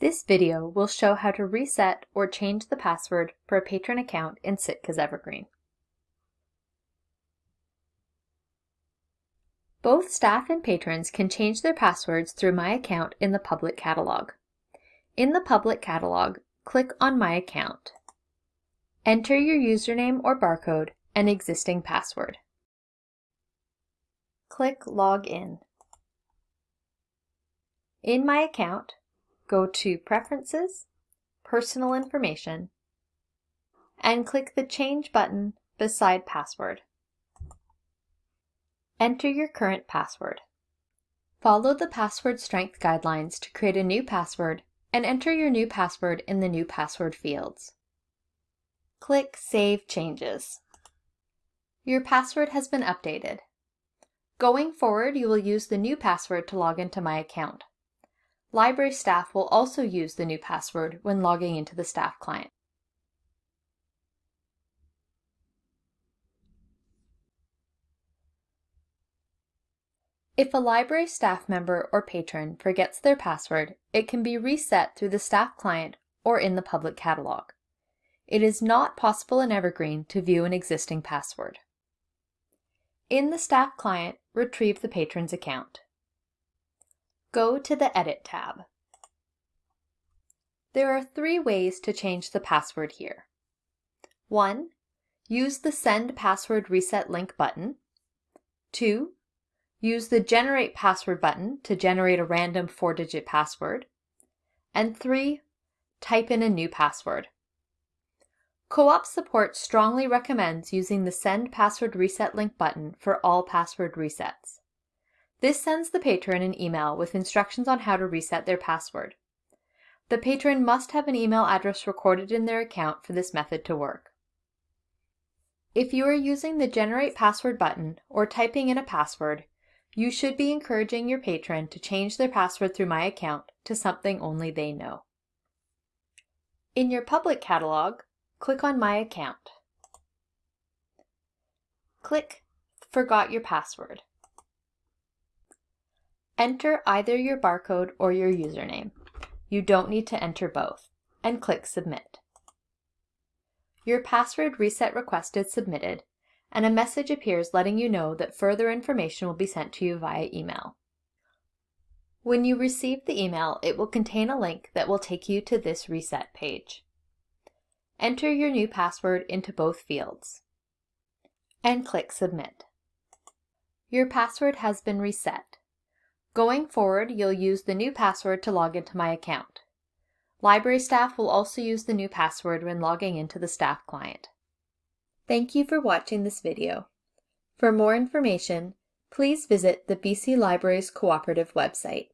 This video will show how to reset or change the password for a patron account in Sitka's Evergreen. Both staff and patrons can change their passwords through My Account in the public catalog. In the public catalog, click on My Account. Enter your username or barcode and existing password. Click Log In. In My Account, go to Preferences, Personal Information, and click the Change button beside Password. Enter your current password. Follow the password strength guidelines to create a new password and enter your new password in the new password fields. Click Save Changes. Your password has been updated. Going forward, you will use the new password to log into My Account. Library staff will also use the new password when logging into the staff client. If a library staff member or patron forgets their password, it can be reset through the staff client or in the public catalog. It is not possible in Evergreen to view an existing password. In the staff client, retrieve the patron's account. Go to the Edit tab. There are three ways to change the password here. 1. Use the Send Password Reset link button. 2. Use the Generate Password button to generate a random four-digit password. And 3. Type in a new password. Co-op Support strongly recommends using the Send Password Reset link button for all password resets. This sends the patron an email with instructions on how to reset their password. The patron must have an email address recorded in their account for this method to work. If you are using the Generate Password button or typing in a password, you should be encouraging your patron to change their password through My Account to something only they know. In your public catalog, click on My Account. Click Forgot Your Password. Enter either your barcode or your username. You don't need to enter both, and click Submit. Your password reset request is submitted, and a message appears letting you know that further information will be sent to you via email. When you receive the email, it will contain a link that will take you to this reset page. Enter your new password into both fields, and click Submit. Your password has been reset. Going forward, you'll use the new password to log into my account. Library staff will also use the new password when logging into the staff client. Thank you for watching this video. For more information, please visit the BC Libraries Cooperative website.